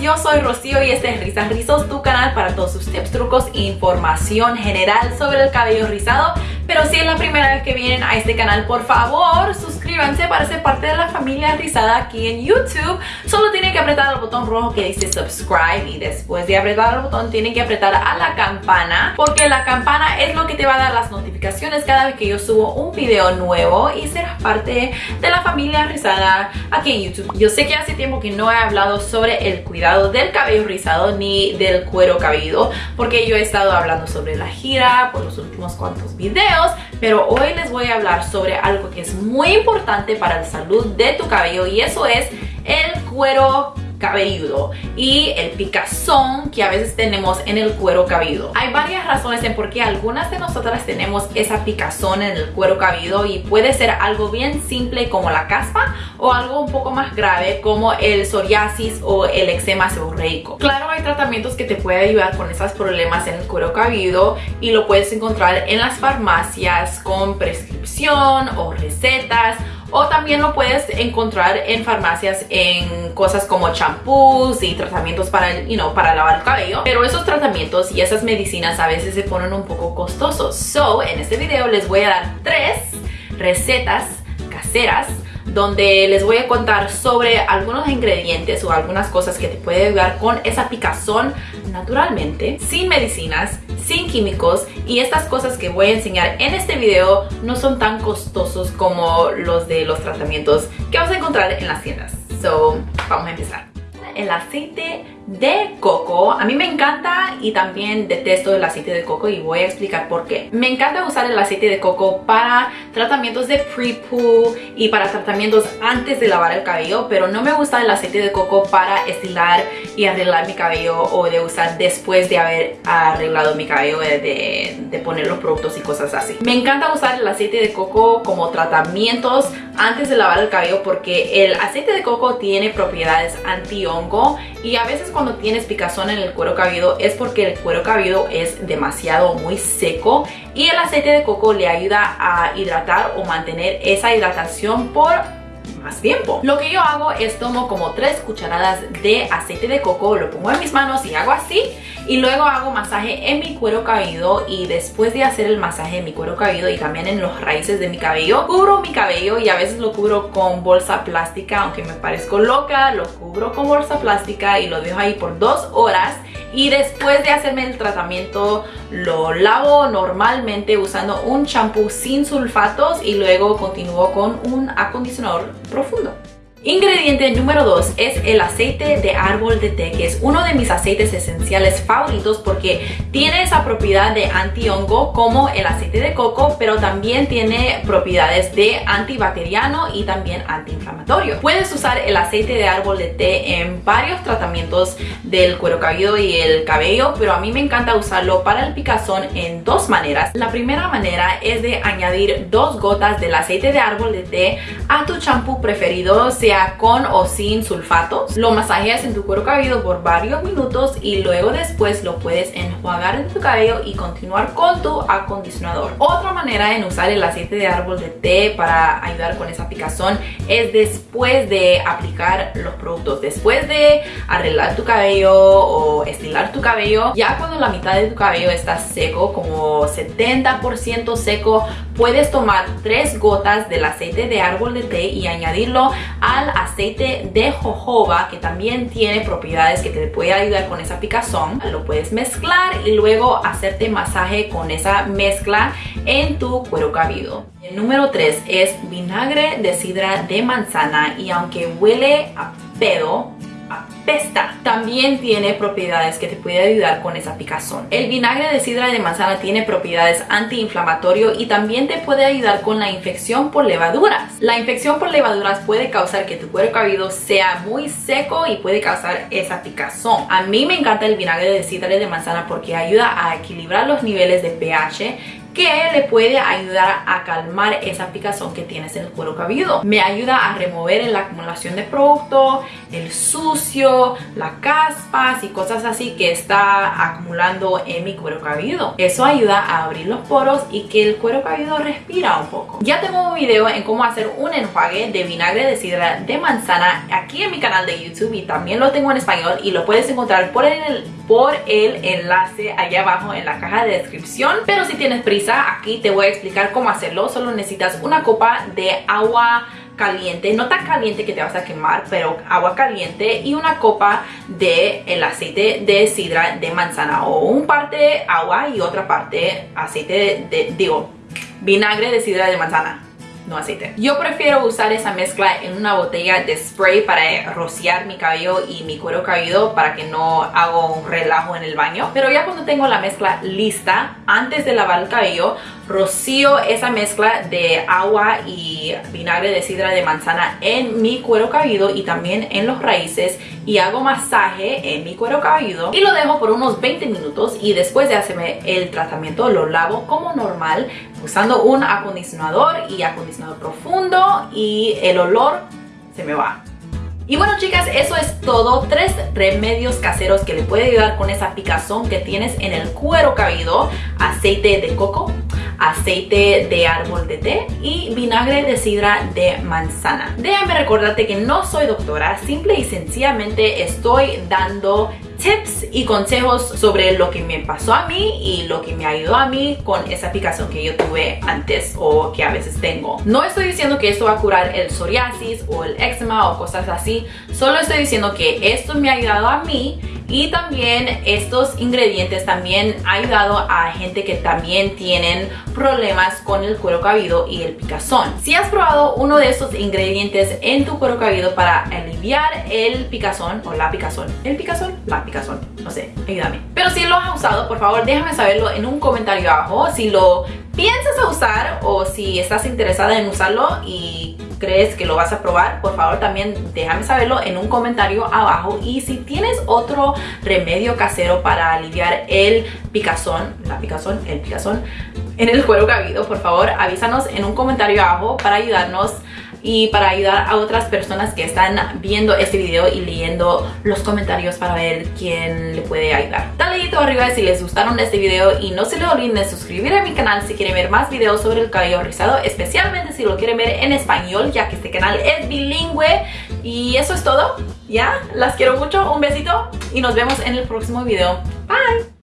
yo soy Rocío y este es Risas Rizos, tu canal para todos sus tips, trucos e información general sobre el cabello rizado. Pero si es la primera vez que vienen a este canal, por favor, suscríbanse para ser parte de la familia rizada aquí en YouTube. Solo que apretar el botón rojo que dice subscribe y después de apretar el botón tienen que apretar a la campana porque la campana es lo que te va a dar las notificaciones cada vez que yo subo un video nuevo y serás parte de la familia rizada aquí en YouTube. Yo sé que hace tiempo que no he hablado sobre el cuidado del cabello rizado ni del cuero cabelludo porque yo he estado hablando sobre la gira por los últimos cuantos videos pero hoy les voy a hablar sobre algo que es muy importante para la salud de tu cabello y eso es el cuero cabelludo y el picazón que a veces tenemos en el cuero cabelludo. Hay varias razones en por qué algunas de nosotras tenemos esa picazón en el cuero cabelludo y puede ser algo bien simple como la caspa o algo un poco más grave como el psoriasis o el eczema seborreico. Claro, hay tratamientos que te pueden ayudar con esos problemas en el cuero cabelludo y lo puedes encontrar en las farmacias con prescripción o recetas o también lo puedes encontrar en farmacias en cosas como champús y tratamientos para, you para lavar el cabello. Pero esos tratamientos y esas medicinas a veces se ponen un poco costosos. So, en este video les voy a dar tres recetas caseras donde les voy a contar sobre algunos ingredientes o algunas cosas que te pueden ayudar con esa picazón naturalmente, sin medicinas, sin químicos y estas cosas que voy a enseñar en este video no son tan costosos como los de los tratamientos que vas a encontrar en las tiendas. So, vamos a empezar. El aceite de coco. A mí me encanta y también detesto el aceite de coco y voy a explicar por qué. Me encanta usar el aceite de coco para tratamientos de pre-poo y para tratamientos antes de lavar el cabello, pero no me gusta el aceite de coco para estilar y arreglar mi cabello o de usar después de haber arreglado mi cabello, de, de poner los productos y cosas así. Me encanta usar el aceite de coco como tratamientos antes de lavar el cabello porque el aceite de coco tiene propiedades anti-hongo y a veces cuando tienes picazón en el cuero cabelludo es porque el cuero cabelludo es demasiado muy seco y el aceite de coco le ayuda a hidratar o mantener esa hidratación por más tiempo. Lo que yo hago es tomo como 3 cucharadas de aceite de coco, lo pongo en mis manos y hago así y luego hago masaje en mi cuero cabelludo y después de hacer el masaje en mi cuero cabelludo y también en los raíces de mi cabello, cubro mi cabello y a veces lo cubro con bolsa plástica, aunque me parezco loca, lo cubro con bolsa plástica y lo dejo ahí por dos horas y después de hacerme el tratamiento lo lavo normalmente usando un champú sin sulfatos y luego continúo con un acondicionador profundo. Ingrediente número 2 es el aceite de árbol de té, que es uno de mis aceites esenciales favoritos porque tiene esa propiedad de anti-hongo como el aceite de coco, pero también tiene propiedades de antibacteriano y también antiinflamatorio. Puedes usar el aceite de árbol de té en varios tratamientos del cuero cabelludo y el cabello, pero a mí me encanta usarlo para el picazón en dos maneras. La primera manera es de añadir dos gotas del aceite de árbol de té a tu champú preferido, sea con o sin sulfatos. Lo masajeas en tu cuero cabelludo por varios minutos y luego después lo puedes enjuagar en tu cabello y continuar con tu acondicionador. Otra manera en usar el aceite de árbol de té para ayudar con esa picazón es después de aplicar los productos. Después de arreglar tu cabello o estilar tu cabello, ya cuando la mitad de tu cabello está seco, como 70% seco, puedes tomar tres gotas del aceite de árbol de té y añadirlo a aceite de jojoba que también tiene propiedades que te puede ayudar con esa picazón. Lo puedes mezclar y luego hacerte masaje con esa mezcla en tu cuero cabelludo. El número 3 es vinagre de sidra de manzana y aunque huele a pedo, apesta. También tiene propiedades que te puede ayudar con esa picazón. El vinagre de sidra de manzana tiene propiedades antiinflamatorio y también te puede ayudar con la infección por levaduras. La infección por levaduras puede causar que tu cuero cabelludo sea muy seco y puede causar esa picazón. A mí me encanta el vinagre de sidra de manzana porque ayuda a equilibrar los niveles de pH que le puede ayudar a calmar esa picazón que tienes en el cuero cabelludo. Me ayuda a remover la acumulación de producto, el sucio, las caspas y cosas así que está acumulando en mi cuero cabelludo. Eso ayuda a abrir los poros y que el cuero cabelludo respira un poco. Ya tengo un video en cómo hacer un enjuague de vinagre de sidra de manzana aquí en mi canal de YouTube y también lo tengo en español y lo puedes encontrar por el, por el enlace allá abajo en la caja de descripción. Pero si tienes prisa, aquí te voy a explicar cómo hacerlo. Solo necesitas una copa de agua caliente, no tan caliente que te vas a quemar, pero agua caliente y una copa de el aceite de sidra de manzana o un parte agua y otra parte aceite de digo, vinagre de sidra de manzana no aceite. Yo prefiero usar esa mezcla en una botella de spray para rociar mi cabello y mi cuero cabelludo para que no hago un relajo en el baño. Pero ya cuando tengo la mezcla lista, antes de lavar el cabello, rocío esa mezcla de agua y vinagre de sidra de manzana en mi cuero cabelludo y también en los raíces y hago masaje en mi cuero cabelludo y lo dejo por unos 20 minutos y después de hacerme el tratamiento lo lavo como normal usando un acondicionador y acondicionador profundo y el olor se me va. Y bueno chicas, eso es todo. Tres remedios caseros que le puede ayudar con esa picazón que tienes en el cuero cabelludo. Aceite de coco, aceite de árbol de té y vinagre de sidra de manzana. Déjame recordarte que no soy doctora, simple y sencillamente estoy dando tips y consejos sobre lo que me pasó a mí y lo que me ayudó a mí con esa picazón que yo tuve antes o que a veces tengo. No estoy diciendo que esto va a curar el psoriasis o el eczema o cosas así, solo estoy diciendo que esto me ha ayudado a mí y también estos ingredientes también ha ayudado a gente que también tienen problemas con el cuero cabelludo y el picazón. Si has probado uno de estos ingredientes en tu cuero cabelludo para aliviar el picazón o la picazón, el picazón, la picazón, no sé, ayúdame. Pero si lo has usado, por favor déjame saberlo en un comentario abajo si lo piensas usar o si estás interesada en usarlo y crees que lo vas a probar, por favor también déjame saberlo en un comentario abajo. Y si tienes otro remedio casero para aliviar el picazón, la picazón, el picazón en el cuero cabelludo, por favor avísanos en un comentario abajo para ayudarnos y para ayudar a otras personas que están viendo este video y leyendo los comentarios para ver quién le puede ayudar. Dale dedito arriba si les gustaron este video y no se le olviden de suscribir a mi canal si quieren ver más videos sobre el cabello rizado, especialmente si lo quieren ver en español ya que este canal es bilingüe y eso es todo. Ya, las quiero mucho, un besito y nos vemos en el próximo video. Bye!